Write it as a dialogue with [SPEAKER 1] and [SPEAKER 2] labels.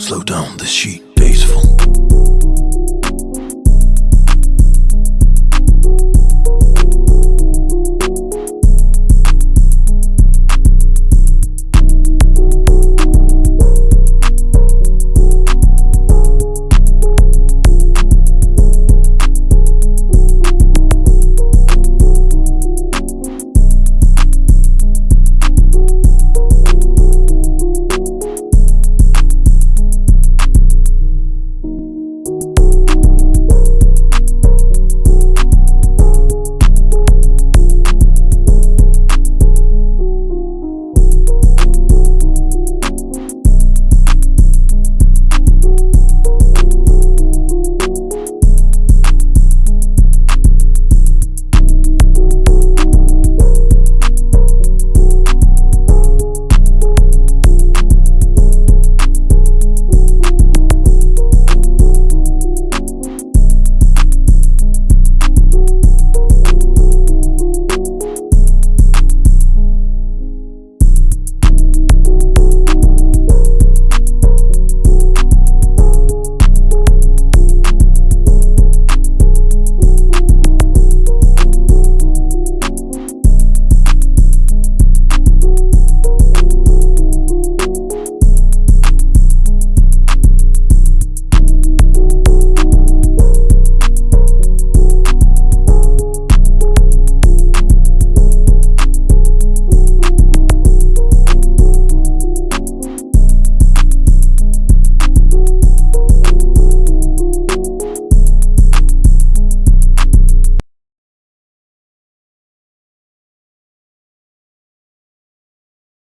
[SPEAKER 1] slow down the sheet.